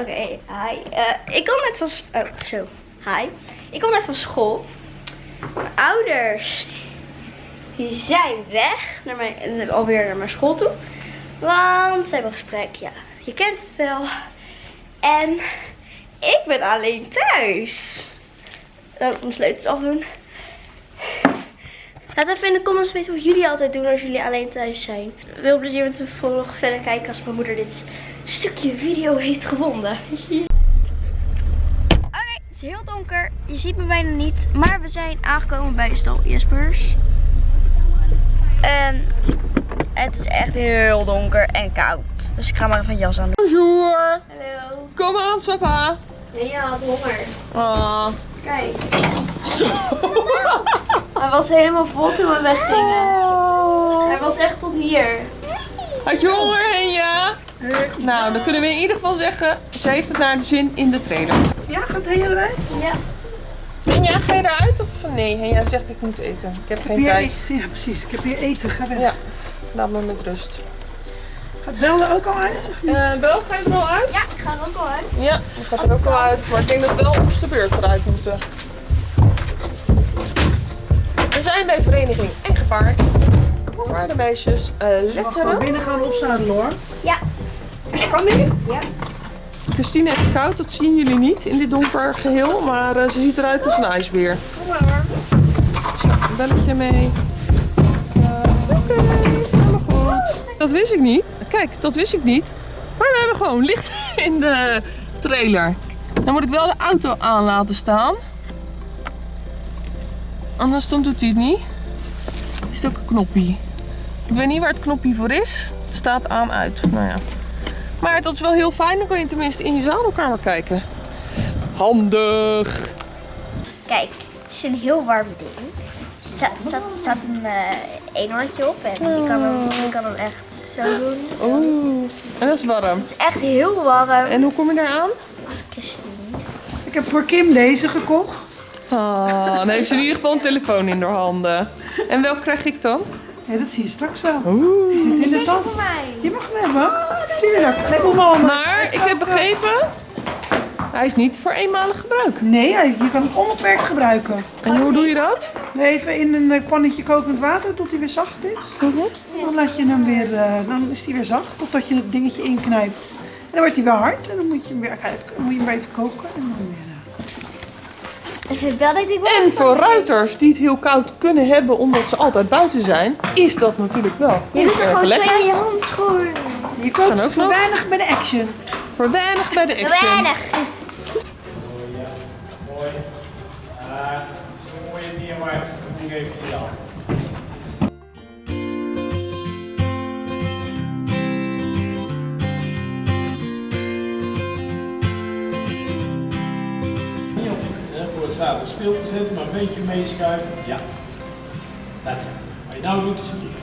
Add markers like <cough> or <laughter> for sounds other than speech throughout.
Oké, hi. Eh, ik kom net van... Oh, zo. Hi. Ik kom net van school. Mijn ouders, die zijn weg. Naar mijn, eh, alweer naar mijn school toe. Want ze hebben een gesprek, ja. Je kent het wel. En ik ben alleen thuis. Laat ik mijn sleutels afdoen. Laat even in de comments weten wat jullie altijd doen als jullie alleen thuis zijn. Veel plezier met de volg verder kijken als mijn moeder dit stukje video heeft gevonden. Oké, het is heel donker. Je ziet me bijna niet. Maar we zijn aangekomen bij de stal Jespers. En het is echt heel donker en koud. Dus ik ga maar even een jas aan doen. Bonjour. Hallo. Kom aan, Sava. Nee, je had honger. Ah. Kijk. Hij was helemaal vol toen we weggingen. Hij was echt tot hier. Had je honger, Henja? Nou, dan kunnen we in ieder geval zeggen, ze heeft het naar de zin in de trailer. Ja, gaat Henja eruit? Ja. Henja, ga je eruit of nee? Henja zegt ik moet eten. Ik heb geen tijd. eten. Ja, precies. Ik heb hier eten. Ga weg. Ja, laat me met rust. Gaat Bel er ook al uit of niet? Eh Bel, ga je er al uit? Ja, ik ga er ook al uit. Ja, ik ga er ook al uit. Maar ik denk dat wel ons de beurt eruit moeten. We zijn bij vereniging Paard. Waar de meisjes eh Mag gewoon lessen. binnen gaan opzadelen hoor. Ja. Kan die? Ja. Christine heeft koud, dat zien jullie niet in dit donker geheel. Maar eh, ze ziet eruit als een ijsbeer. Kom maar. Zo, een belletje mee. Oké, helemaal goed. Dat wist ik niet. Kijk, dat wist ik niet. Maar we hebben gewoon licht <laughs> in de trailer. Dan moet ik wel de auto aan laten staan. Anders dan doet hij het niet. Is het ook een knoppie. Ik weet niet waar het knopje voor is. Het staat aan uit. Nou ja. Maar dat is wel heel fijn. Dan kan je tenminste in je zadelkamer kijken. Handig. Kijk, het is een heel warm ding. Er staat, staat, staat een uh, eenhoortje op en je kan, hem, je kan hem echt zo doen. Oeh, en dat is warm. Het is echt heel warm. En hoe kom je daar aan? Christine. Ik heb voor Kim deze gekocht. Ah, dan heeft ze in ieder geval een telefoon in haar handen. En welke krijg ik dan? Ja, dat zie je straks wel. Oeh. Die zit in de tas. Je mag hem hebben. Tuurlijk. Leg hem maar Maar ik heb begrepen, hij is niet voor eenmalig gebruik. Nee, je kan hem onbeperkt gebruiken. En hoe doe je dat? Even in een eh, pannetje kokend water tot hij weer zacht is. Dan laat je hem weer, eh, dan is hij weer zacht totdat je het dingetje inknijpt. En dan wordt hij weer hard en dan moet je hem weer, uit, moet je hem weer even koken. En dan wel dat ik wel En voor ruiters die het heel koud kunnen hebben omdat ze altijd buiten zijn, is dat natuurlijk wel Je doet er gewoon lekker. twee in je handschoen. Je Kan ook kookt voor weinig bij de action. Voor weinig bij de action. Weinig. Zadel stil te zetten, maar een beetje meeschuiven. Ja. Dat. Wat je nou doet is niet.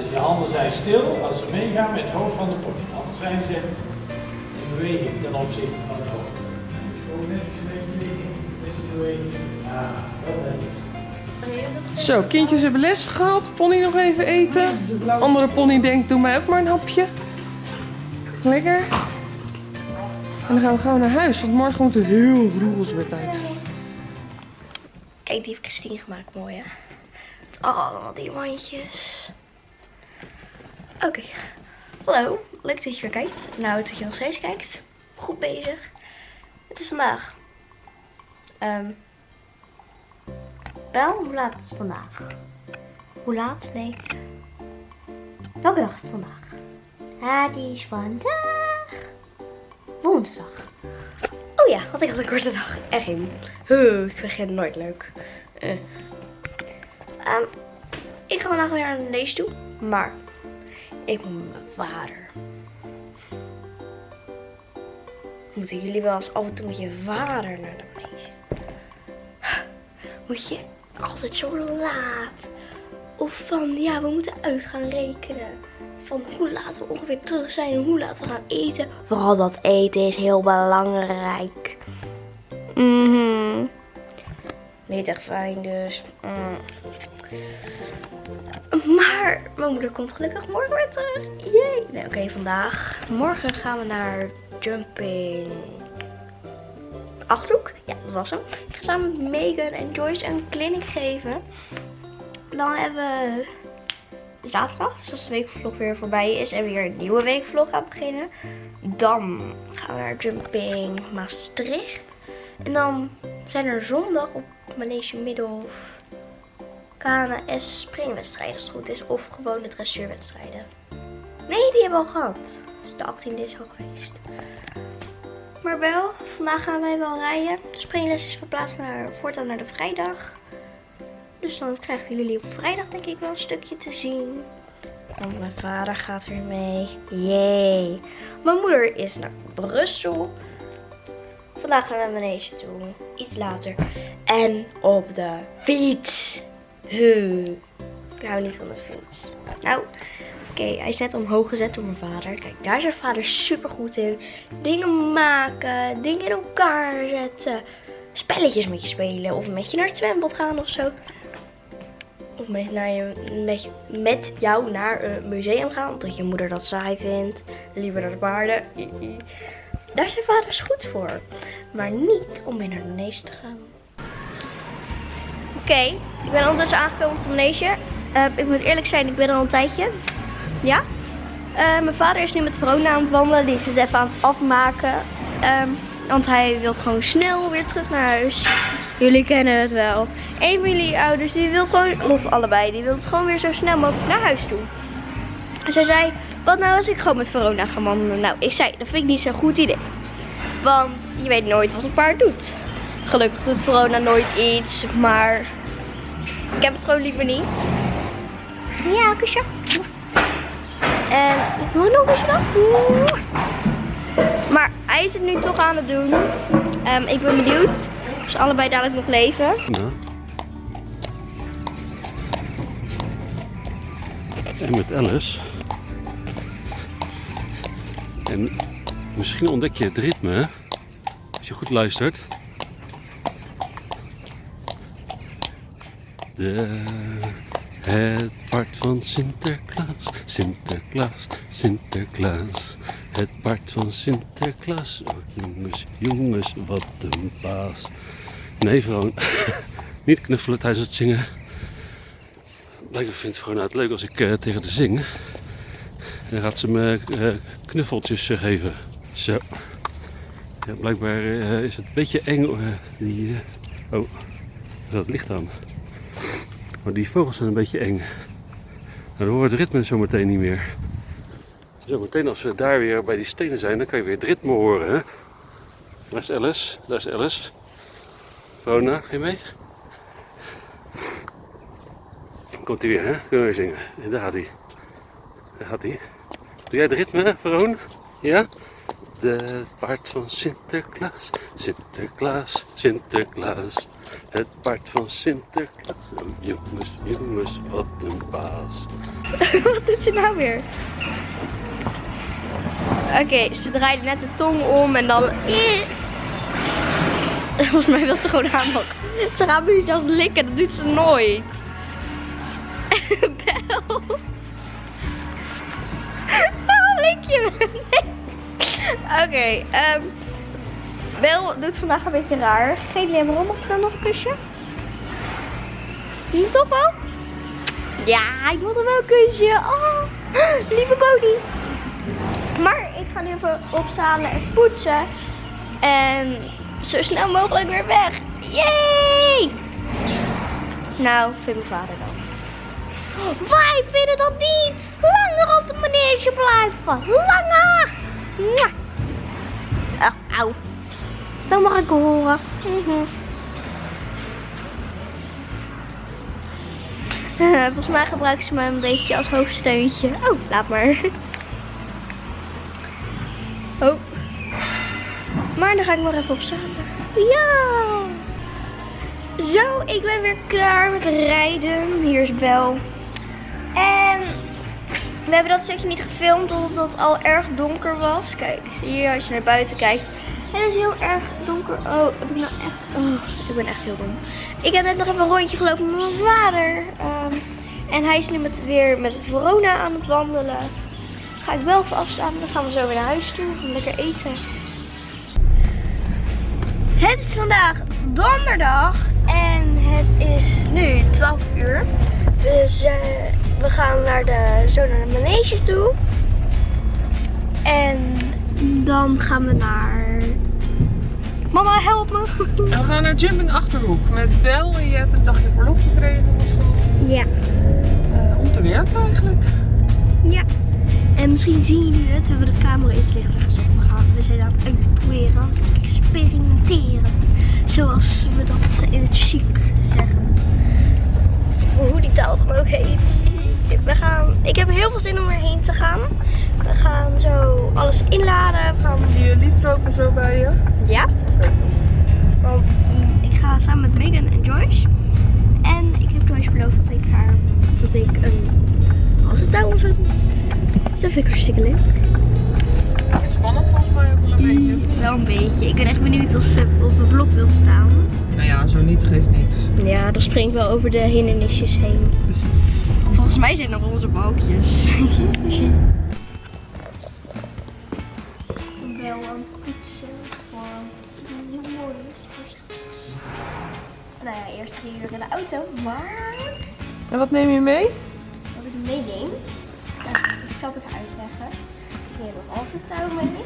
Dus je handen zijn stil als ze meegaan met het hoofd van de pony. Anders zijn ze in beweging ten opzichte van het hoofd. Dus een beetje. Ja, dat netjes. Zo, kindjes hebben les gehad. Pony nog even eten. Andere pony denkt, doe mij ook maar een hapje. Lekker. En dan gaan we gauw naar huis, want morgen moet er heel vroeg ons weer tijd. Kijk, die heeft Christine gemaakt, mooi hè. Het allemaal diamantjes. Oké. Hallo, leuk dat je weer kijkt. Nou, dat je nog steeds kijkt. Goed bezig. Het is vandaag. Ehm wel, hoe laat is het vandaag? Hoe laat? Nee. Welke dag is het vandaag? Het is vandaag woensdag. Oh ja, want ik had een korte dag. En geen. Huh, ik begin nooit leuk. Eh. Ehm, ik ga vandaag weer aan de lees toe. Maar ik moet mijn vader. Moeten jullie wel eens af en toe met je vader naar de lees? Moet je altijd zo laat? Of van ja, we moeten uit gaan rekenen. Van hoe laat we ongeveer terug zijn en hoe laat we gaan eten. Vooral dat eten is heel belangrijk. Mhm. Niet echt fijn dus. Mm. Maar mijn moeder komt gelukkig morgen weer terug. Jee. Nee, oké, vandaag. Morgen gaan we naar Jumping Achterhoek. Ja, dat was hem. Ik ga samen met Megan en Joyce een clinic geven. Dan hebben we zaterdag, dus de weekvlog weer voorbij is en weer een nieuwe weekvlog gaat beginnen. Dan gaan we naar Jumping Maastricht. En dan zijn er zondag op Manege Middelhof KNS springwedstrijden als het goed is. Of gewoon de dressuurwedstrijden. Nee, die hebben we al gehad. Dus de 18e is al geweest. Maar wel, vandaag gaan wij wel rijden. De springles is verplaatst naar, voortaan naar de vrijdag. Dus dan krijgen jullie op vrijdag denk ik wel een stukje te zien. Mijn vader gaat weer mee. Yay. Mijn moeder is naar Brussel. Vandaag gaan we naar Manege toe. Iets later. En op de fiets. Huh. Ik hou niet van de fiets. Nou, oké, hij is net omhoog gezet door mijn vader. Kijk, daar is mijn vader super goed in. Dingen maken, dingen in elkaar zetten. Spelletjes met je spelen. Of met je naar het zwembad gaan of zo. Of met, met, jou naar een museum gaan. Omdat je moeder dat saai vindt. Liever naar de paarden. Daar is je vader dus goed voor. Maar niet om mee naar de te gaan. Oké, ik ben ondertussen aangekomen op de manege. Uh, ik moet eerlijk zijn, ik ben er al een tijdje. Ja. Uh, mijn vader is nu met Verona aan het wandelen. Die is het even aan het afmaken. Um, want hij wil gewoon snel weer terug naar huis. Jullie kennen het wel. Een van jullie ouders, die wil gewoon, of allebei, die wil gewoon weer zo snel mogelijk naar huis toe. Zij zei, wat nou als ik gewoon met Verona ga wandelen? Nou, ik zei, dat vind ik niet zo'n goed idee. Want je weet nooit wat een paard doet. Gelukkig doet Verona nooit iets, maar ik heb het gewoon liever niet. Ja, kusje. En ik wil nog eens dan. Maar hij is het nu toch aan het doen. Um, ik ben benieuwd ze allebei dadelijk nog leven. Ja. En met Alice. En misschien ontdek je het ritme, als je goed luistert. De, het paard van Sinterklaas, Sinterklaas, Sinterklaas. Het paard van Sinterklaas. Oh, jongens, jongens, wat een baas. Nee, vrouw, <laughs> niet knuffelen tijdens het zingen. Blijkbaar vindt gewoon het leuk als ik uh, tegen haar zing. Dan gaat ze me uh, knuffeltjes uh, geven. Zo. Ja, blijkbaar is het een beetje eng. die, oh, dat licht aan. Maar die vogels zijn een beetje eng. Nou, dan we het ritme zo meteen niet meer. Zo meteen als we daar weer bij die stenen zijn, dan kan je weer het ritme horen. Hè? Daar is Alice, daar is Alice. Rona, ga je mee? Komt hij weer, hè? Kunnen we zingen. En daar gaat hij. Daar gaat hij. Doe jij het ritme, Veron? Ja? De paard van Sinterklaas, Sinterklaas, Sinterklaas. Het paard van Sinterklaas. Oh, jongens, jongens, wat een baas. <laughs> wat doet ze nou weer? Oké, ze draaide net de tong om en dan... <laughs> Volgens mij wil ze gewoon aanpakken. Ze gaat nu zelfs likken, dat doet ze nooit. <laughs> Bel. <laughs> Waarom lik je me? Oké, okay, ehm, Bel doet vandaag een beetje raar. Geef je hem om of dan nog een kusje? Zie je toch wel? Ja, ik wil er wel een kusje. Oh, <gasps> lieve Bodie. Maar ik ga nu even opzalen en poetsen. En zo snel mogelijk weer weg. Yay! Nou, vindt mijn vader dan. Wij vinden dat niet. Langer op de manege blijven. Langer. Oh, auw. Zo mag ik horen. Mm <laughs> volgens mij gebruiken ze me een beetje als hoofdsteuntje. Oh, laat maar. <laughs> Ga ik nog even opzalen. Ja! Zo, ik ben weer klaar met rijden. Hier is Bel. En we hebben dat stukje niet gefilmd omdat het al erg donker was. Kijk, zie je als je naar buiten kijkt. Het is heel erg donker. Oh, ik nou echt... Oh, ik ben echt heel dom. Ik heb net nog even een rondje gelopen met mijn vader. Um, En hij is nu met, weer met Verona aan het wandelen. Ga ik wel even afstaan. Dan gaan we zo weer naar huis toe. Lekker eten. Het is vandaag donderdag. En het is nu 12 uur. Dus eh, we gaan naar de, zo naar de manege toe. En dan gaan we naar... Mama, help me! <laughs> En we gaan naar Jumping Achterhoek met Bel. En je hebt een dagje verlof gekregen was dat, Ja. eh, om te werken eigenlijk. Ja. En misschien zien jullie het. We hebben de camera iets lichter gezet. We, gaan, we zijn aan het uitproberen. Aan het experimenteren. Zoals we dat in het chic zeggen. Of hoe die taal dan ook heet. We gaan, ik heb heel veel zin om erheen te gaan. We gaan zo alles inladen. We gaan, Die liedrook er zo bij je. ja. Want ik ga samen met Megan en Joyce. En ik heb Joyce beloofd dat ik haar dat ik een halve touw om zou doen. Dus dat vind ik hartstikke leuk. Is spannend volgens mij ook wel een beetje. Wel een beetje. Ik ben echt benieuwd of ze op het blok wilt staan. Nou ja, zo niet geeft niks. Ja, dan spring ik wel over de hindernisjes heen. Volgens mij zijn er onze balkjes. Ik ben wel aan het poetsen, want het heel mooi is voor straks. Nou ja, eerst drie uur in de auto, maar En wat neem je mee? wat ik meeneem, ik zal het even uitleggen. Neem een touw mee.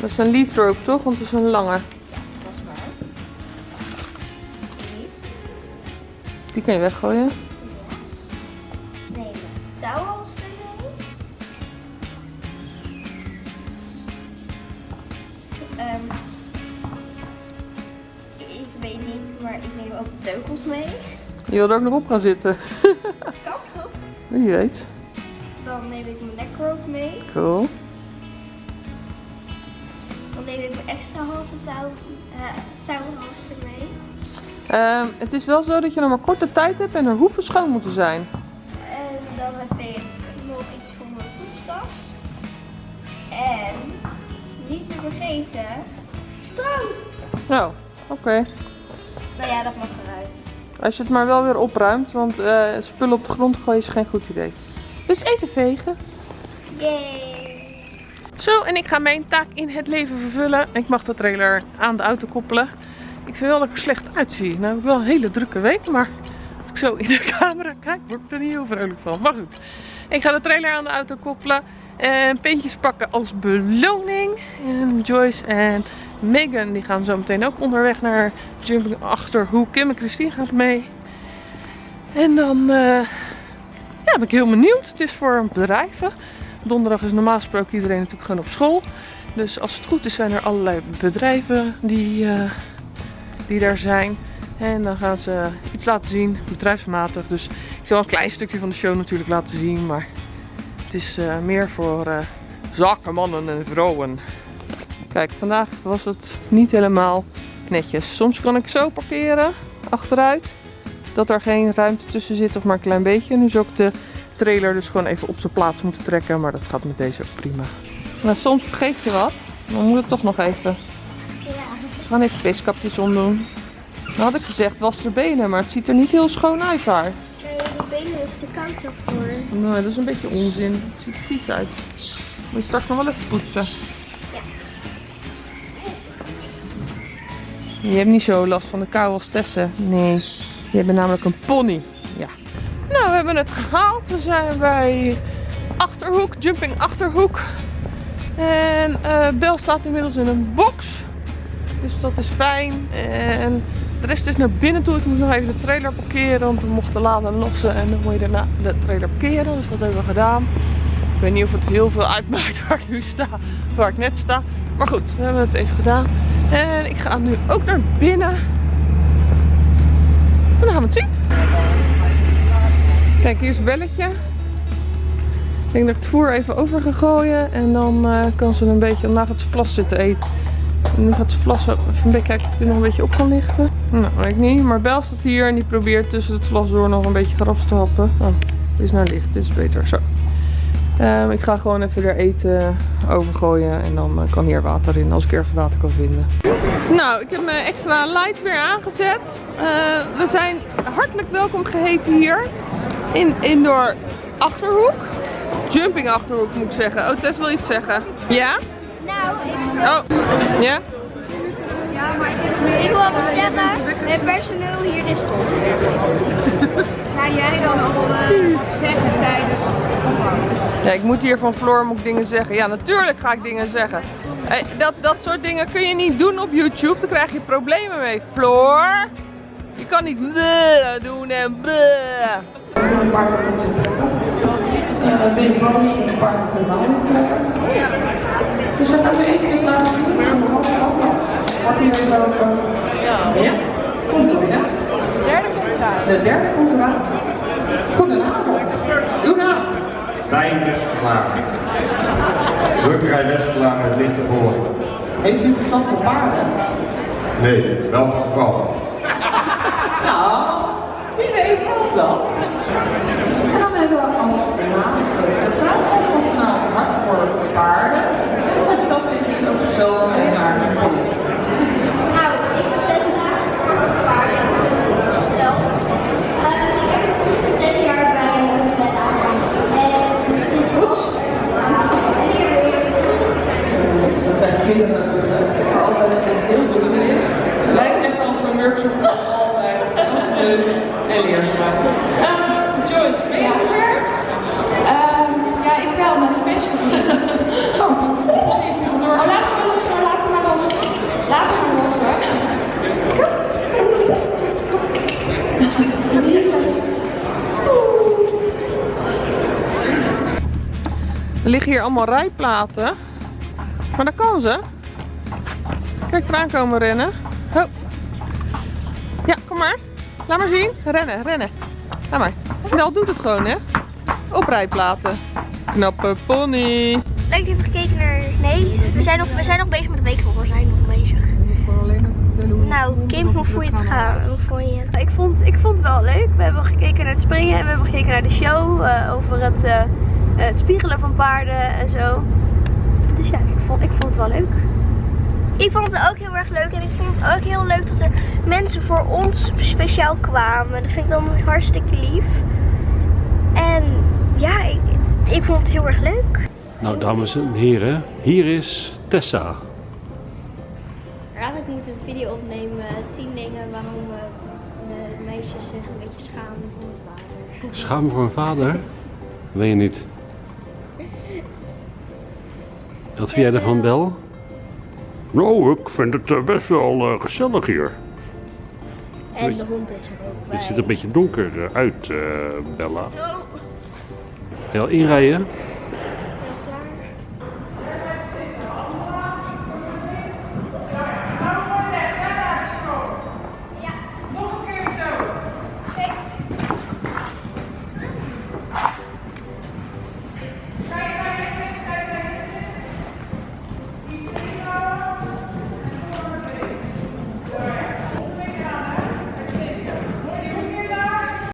Dat is een liedrook toch? Want het is een lange. Ja, dat is waar. Die. Die kan je weggooien. nemen touwhalster mee. Ehm, ik weet niet, maar ik neem ook teugels mee. Je wil er ook nog op gaan zitten. Kan toch? <laughs> Wie weet. Neem ik mijn nekrope mee. Cool. Dan neem ik mijn extra halve touw, eh, touwhalster mee. Ehm, het is wel zo dat je nog maar korte tijd hebt en er hoeven schoon moeten zijn. En dan heb ik nog iets voor mijn voetstas. En niet te vergeten, stroom. Nou, oké. Nou ja, dat mag eruit. Als je het maar wel weer opruimt, want eh, spullen op de grond gooien is geen goed idee. Dus even vegen. Yay! Zo, en ik ga mijn taak in het leven vervullen. Ik mag de trailer aan de auto koppelen. Ik vind wel dat ik er slecht uitzie. Nou heb ik wel een hele drukke week, maar als ik zo in de <laughs> camera kijk, word ik er niet heel vrolijk van. Maar goed, ik ga de trailer aan de auto koppelen. En pintjes pakken als beloning. En Joyce en Megan die gaan zo meteen ook onderweg naar Jumping Achterhoek. Kim en Christine gaat mee. En dan eh, ja, ben ik heel benieuwd. Het is voor bedrijven. Donderdag is normaal gesproken iedereen natuurlijk gewoon op school. Dus als het goed is zijn er allerlei bedrijven die, eh, die daar zijn. En dan gaan ze iets laten zien, bedrijfsmatig. Dus ik zal een klein stukje van de show natuurlijk laten zien. Maar het is eh, meer voor eh zakenmannen en vrouwen. Kijk, vandaag was het niet helemaal netjes. Soms kan ik zo parkeren, achteruit. Dat er geen ruimte tussen zit of maar een klein beetje. Nu zou ik de trailer dus gewoon even op zijn plaats moeten trekken. Maar dat gaat met deze ook prima. Maar soms vergeet je wat. Dan moet het toch nog even. Ja. Dus we gaan even feestkapjes omdoen. Dan had ik gezegd was de benen, maar het ziet er niet heel schoon uit daar. Nee, de benen is te koud ervoor. Nee, dat is een beetje onzin. Het ziet er vies uit. Moet je straks nog wel even poetsen. Je hebt niet zo last van de kou als Tessa. Nee, je hebt namelijk een pony. Ja. Nou, we hebben het gehaald. We zijn bij Achterhoek, Jumping Achterhoek. En eh Bel staat inmiddels in een box. Dus dat is fijn. En de rest is naar binnen toe. Ik moet nog even de trailer parkeren. Want we mochten laden lossen. En dan moet je daarna de trailer parkeren. Dus dat hebben we gedaan. Ik weet niet of het heel veel uitmaakt <laughs> waar ik nu sta. Waar ik net sta. Maar goed, we hebben het even gedaan. En ik ga nu ook naar binnen. Kijk, hier is een belletje. Ik denk dat ik het voer even over ga gooien. En dan eh, kan ze een beetje, daarna gaat ze vlas zitten eten. En nu gaat ze vlas even een kijken of het nog een beetje op kan lichten. Nou, weet ik niet. Maar Bel staat hier en die probeert tussen het vlas door nog een beetje gras te happen. Oh, is naar licht. Dit is beter. Zo. Ehm, ik ga gewoon even er eten overgooien en dan eh, kan hier water in als ik ergens water kan vinden. Nou, ik heb mijn extra light weer aangezet. Eh, we zijn hartelijk welkom geheten hier in Indoor Achterhoek. Jumping Achterhoek moet ik zeggen. Oh, Tess wil iets zeggen. Ja? Nou, Oh, ja? ik wil wel zeggen, het personeel hier is top. <laughs> Ga jij dan allemaal eh, zeggen tijdens Ja, ik moet hier van Floor moet ik dingen zeggen. Ja, natuurlijk ga ik dingen zeggen. Hey, dat, dat soort dingen kun je niet doen op YouTube. Daar krijg je problemen mee. Floor, je kan niet doen en bleh. Voor een paard ook niet zo prettig. Uh, ben je boos voor een paard helemaal niet prettig. Dus dat gaan we even laten zien. Pak nu even open. Ja. Komt er weer. De derde komt eraan. De derde komt eraan. Goedenavond. Uw naam? Wijn Westelaar. Drukkerij Westelaar het ligt ervoor. Heeft u verstand van paarden? Nee, wel van vrouwen. <laughs> Nou, wie weet wel dat. We als laatste Tessa. Zij is van nou, hart voor paarden. Tessa vertelt even iets over zichzelf en haar pony. Nou, ik ben Tessa, ik heb een paar jaar verteld. Ik heb zes jaar bij Bella. En het is en hier weer Dat zijn kinderen natuurlijk. Ik heb er altijd heel plezier in. Wij zeggen als we een workshop doen altijd als leuk en leerzaam. Uh, Joyce, ben je zover? ja, ik wel, maar de feest nog niet. Oh, Polly is er vandoor. Oh, laten we maar los hoor, laten we maar los. Laten we maar los hoor. Er liggen hier allemaal rijplaten. Maar dat kan ze. Kijk, eraan komen rennen. Ho. Ja, kom maar. Laat maar zien. Rennen, rennen. Laat maar. Wel doet het gewoon, hè. Op rijplaten. Knappe pony. Leuk dat je hebt gekeken naar... Nee, we zijn nog, we zijn nog bezig met de weekrol. We zijn nog bezig. Nou, Kim, hoe vond je het gaan? Hoe vond je het? Ik vond, ik vond het wel leuk. We hebben gekeken naar het springen en we hebben gekeken naar de show eh, over het, eh, het spiegelen van paarden en zo. Dus ja, ik vond, ik vond het wel leuk. Ik vond het ook heel erg leuk. En ik vond het ook heel leuk dat er mensen voor ons speciaal kwamen. Dat vind ik dan hartstikke lief. En ja, ik, ik vond het heel erg leuk. Nou, dames en heren, hier is Tessa. Eigenlijk moeten we een video opnemen. 10 dingen waarom de meisjes zich een beetje schamen voor hun vader. Schaam voor een vader? Weet je niet. Wat vind jij ervan, Bel? Nou, ik vind het eh, best wel eh, gezellig hier. En de hond is er ook bij. Het ziet er een beetje donker eh, uit, eh, Bella. Ga je al inrijden?